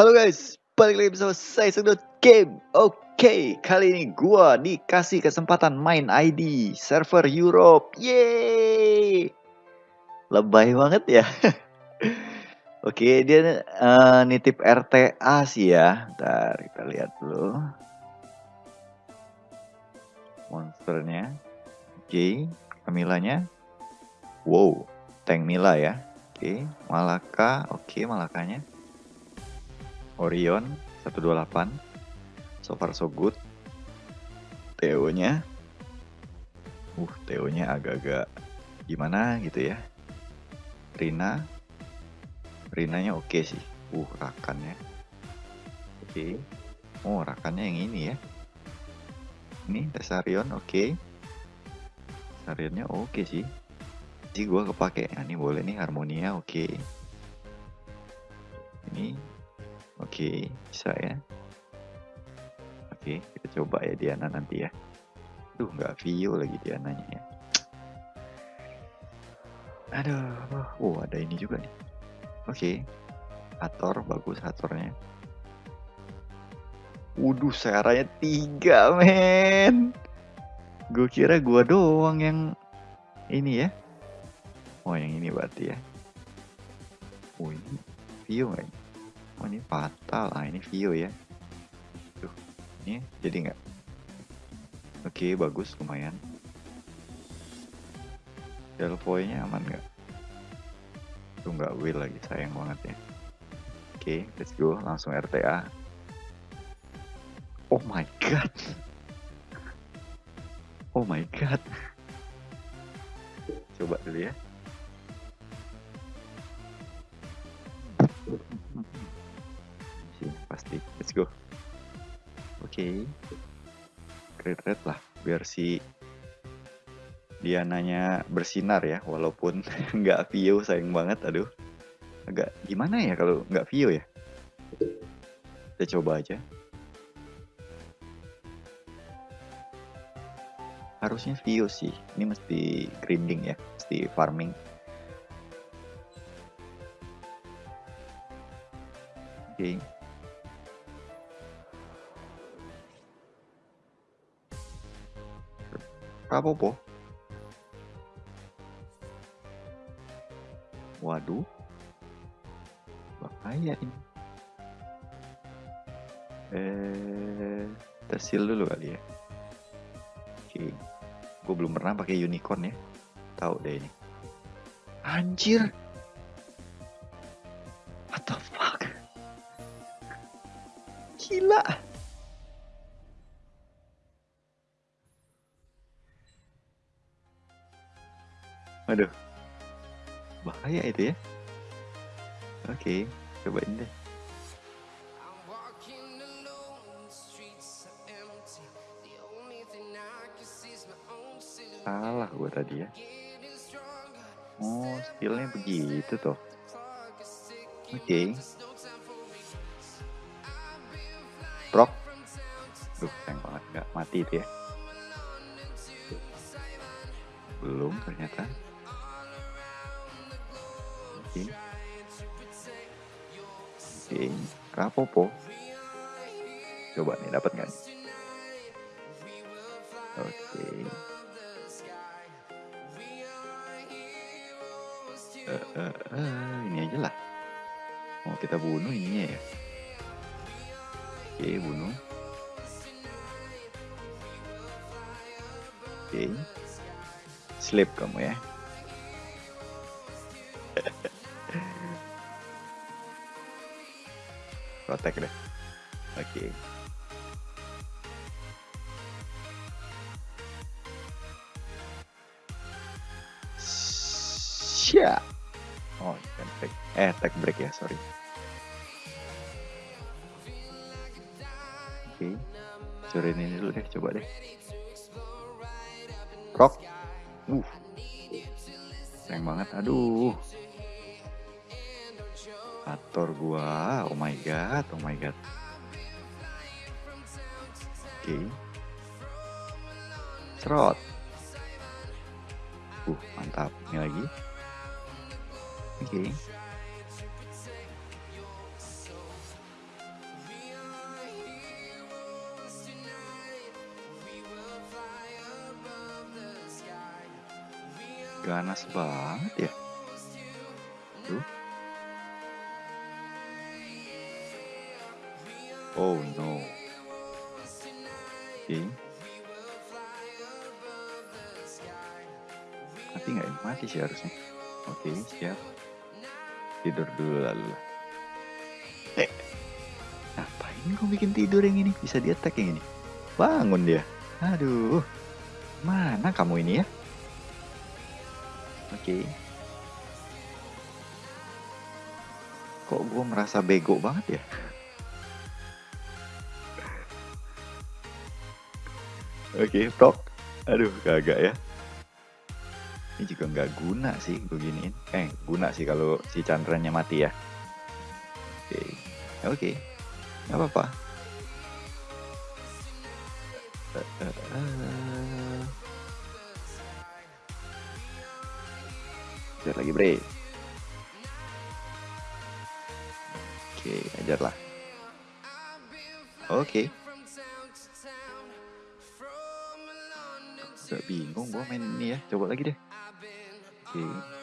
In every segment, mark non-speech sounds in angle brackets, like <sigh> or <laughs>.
Halo guys, balik lagi bersama saya Sedot Game. Oke, kali ini gua dikasih kesempatan main ID server Europe. Yeay! Lebay banget ya. <laughs> Oke, dia uh, nitip RTA sih ya. Ntar kita lihat dulu. Monsternya. Oke, Camilanya. Wow, tank Mila ya. Oke, Malaka. Oke, Malakanya. Orion 128 so far so good. Theo-nya uh Theo-nya agak-agak gimana gitu ya. Rina. Rinanya oke okay sih. Uh rakannya. Oke. Okay. oh rakannya yang ini ya. Ini Tesarion oke. Okay. Tesarionnya oke okay sih. Sih gua kepake. Nah, ini boleh nih Harmonia oke. Okay. ini Oke, bisa ya. Oke, kita coba ya Diana nanti ya. Duh, nggak view lagi Diananya ya. Aduh, oh ada ini juga nih. Oke, Hator bagus Hatornya. Waduh, searanya tiga, men. Gue kira gua doang yang ini ya. Oh, yang ini berarti ya. Oh, ini view nggak oh ini fatal. Ah ini Vio ya. Tuh ini jadi nggak? Oke bagus lumayan. Delvoy nya aman nggak? Tuh nggak will lagi sayang banget ya. Oke let's go langsung RTA oh my god. Oh my god. Coba dulu ya let's go. Oke. Okay. red red lah biar si Diananya bersinar ya walaupun <laughs> nggak view sayang banget aduh. Agak gimana ya kalau nggak view ya? Kita coba aja. Harusnya view sih ini mesti grinding ya mesti farming. Oke. okay. Rapopo. Waduh. Bahaya ini. Eh, tersil dulu kali ya. Oke. Gue belum pernah pakai unicorn ya. Tahu deh ini. Anjir. What the fuck? Gila. Waduh. Bahaya itu ya. Oke, cobain deh. Salah gue tadi ya. Oh, skillnya begitu toh. Oke. Okay. Proc. Duh, sayang banget nggak mati itu ya. Belum ternyata. Oke. Oke, Rapopo. Coba nih dapat nggak? Oke. Uh, uh, uh, ini aja lah. Mau kita bunuh ini ya. Oke, bunuh. Oke. Sleep kamu ya. <laughs> Protek deh. Oke. Okay. Sya. Oh, kan break. Eh, tag break ya, sorry. Oke. Okay. Ini dulu deh, coba deh. Rock. Uh. Sayang banget. Aduh motor gua. Oh my god, oh my god. Oke. Okay. Uh, mantap. Ini lagi. Oke. Okay. Ganas banget ya. Oh no. Oke. Okay. Mati nggak ini? Mati sih harusnya. Oke, okay, siap. Tidur dulu lalu. Eh, ngapain gue bikin tidur yang ini? Bisa di attack yang ini. Bangun dia. Aduh. Mana kamu ini ya? Oke. Okay. Kok gue merasa bego banget ya? Oke, okay, tok. Aduh, kagak ya. Ini juga nggak guna sih gue giniin. Eh, guna sih kalau si Chandranya mati ya. Oke, okay. oke, okay. nggak apa-apa. Ajar lagi bre. Oke, ajarlah. Oke. Gak bingung gue main ini ya. Coba lagi deh. Oke. Ini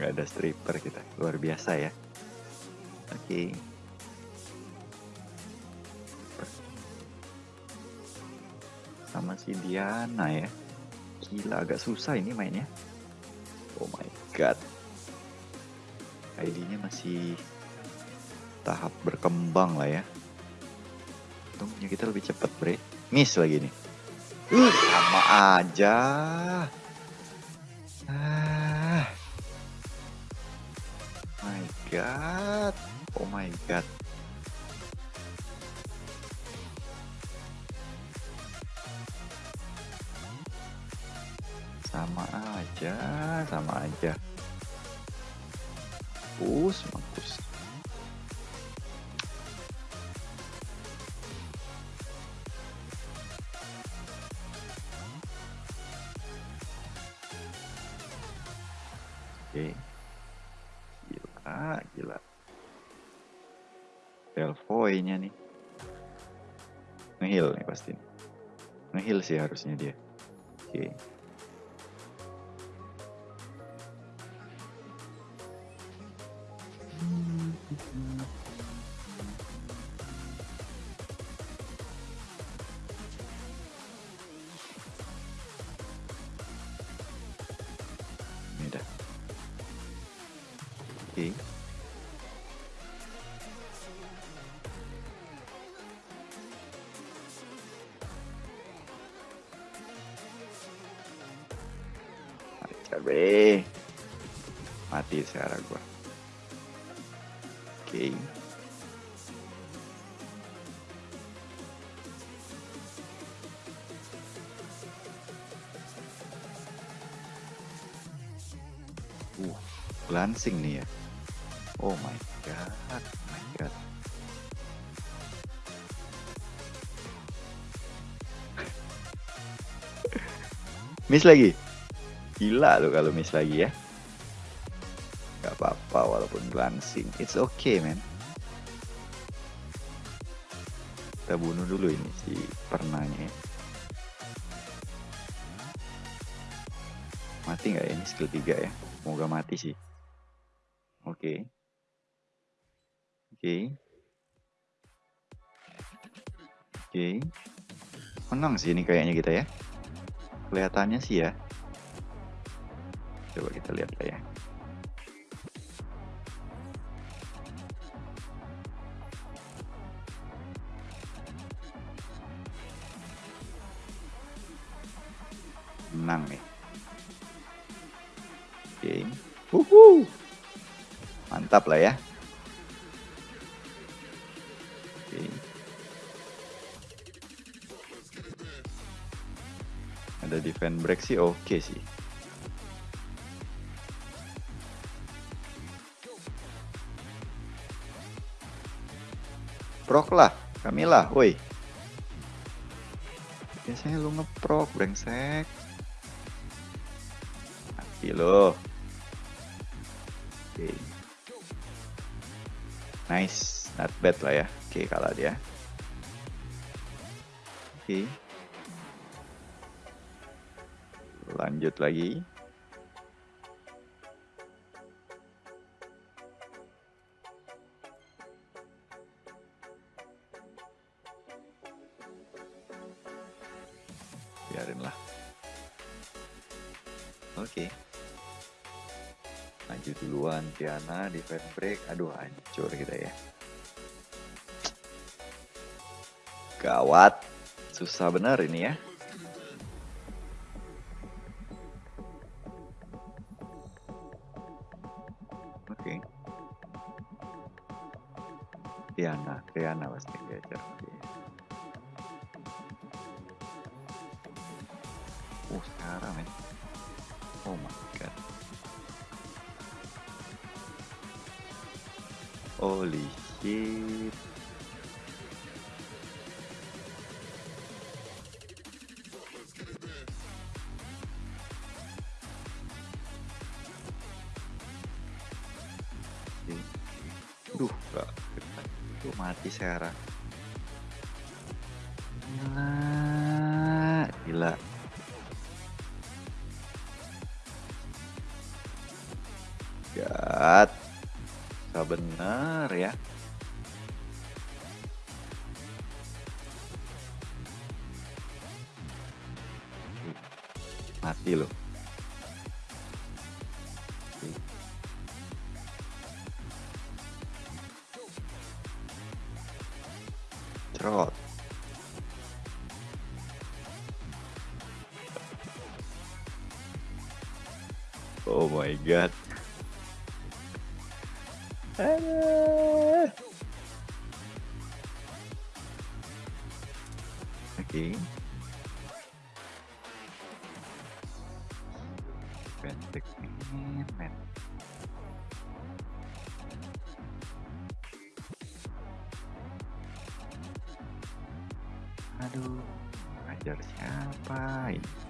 nggak ada stripper kita. Luar biasa ya. Oke. Okay. sama si Diana ya. Gila agak susah ini mainnya. Oh my god. ID-nya masih tahap berkembang lah ya. Untungnya kita lebih cepat bre. Miss lagi nih. Uh, sama aja god. Oh my god. Sama aja, sama aja. Mampus, mampus. Oke. Okay. Gila. Delvoy-nya nih. Ngehil nih pasti. Ngehil sih harusnya dia. Oke. Okay. Cabe. Mati sekarang gua. Oke. Okay. Uh, lansing nih ya. Oh my god, oh my god. <laughs> miss lagi. Gila lo kalau miss lagi ya. Gak apa-apa walaupun glancing. It's okay man. Kita bunuh dulu ini si pernahnya ya. Mati nggak ya ini skill 3 ya? Semoga mati sih. Oke. Okay. Oke. Okay. Oke. Okay. Menang sih ini kayaknya kita ya. Kelihatannya sih ya. Coba kita lihat lah ya. Menang nih. Oke. Okay. Mantap lah ya. ada defend break sih oke okay sih Prok lah, Kamila, woi. Biasanya lu ngeprok, brengsek. Mati lo. Oke. Okay. Nice, not bad lah ya. Oke, okay, kalah dia. Oke. Okay. Lanjut lagi. Biarin lah oke okay. lanjut duluan Tiana defense break aduh hancur kita ya gawat susah bener ini ya oke okay. Tiana Tiana pasti diajar okay. Oh sekarang men Oh my god. Holy shit. Duh gak Tuh mati sekarang? Gila Gila God. Gak bener ya. Mati loh. Cerot. Oh my god. Oke. Okay. Pendek men. Aduh, ngajar siapa ini?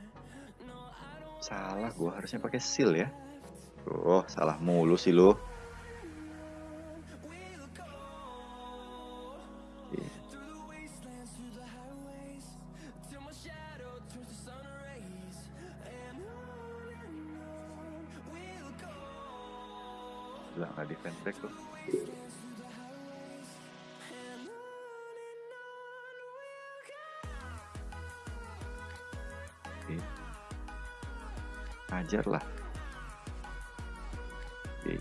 Salah gua harusnya pakai seal ya. Oh, salah mulu sih lu. Ajar lah. Oke.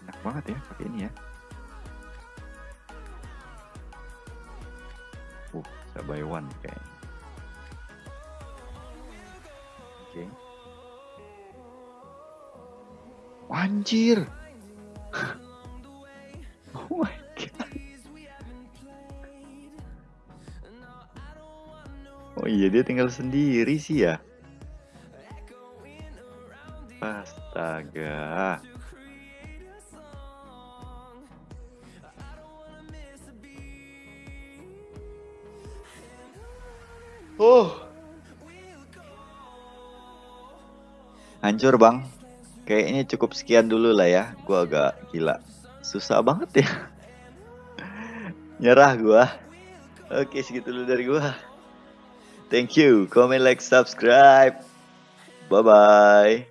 Enak banget ya pakai ini ya. Uh, bisa buy one kayaknya. Oke. Anjir. Oh iya dia tinggal sendiri sih ya. Astaga. Oh. Hancur bang. Kayaknya cukup sekian dulu lah ya. Gua agak gila. Susah banget ya. <laughs> Nyerah gua. Oke segitu dulu dari gua. Thank you. Comment, like, subscribe. Bye bye.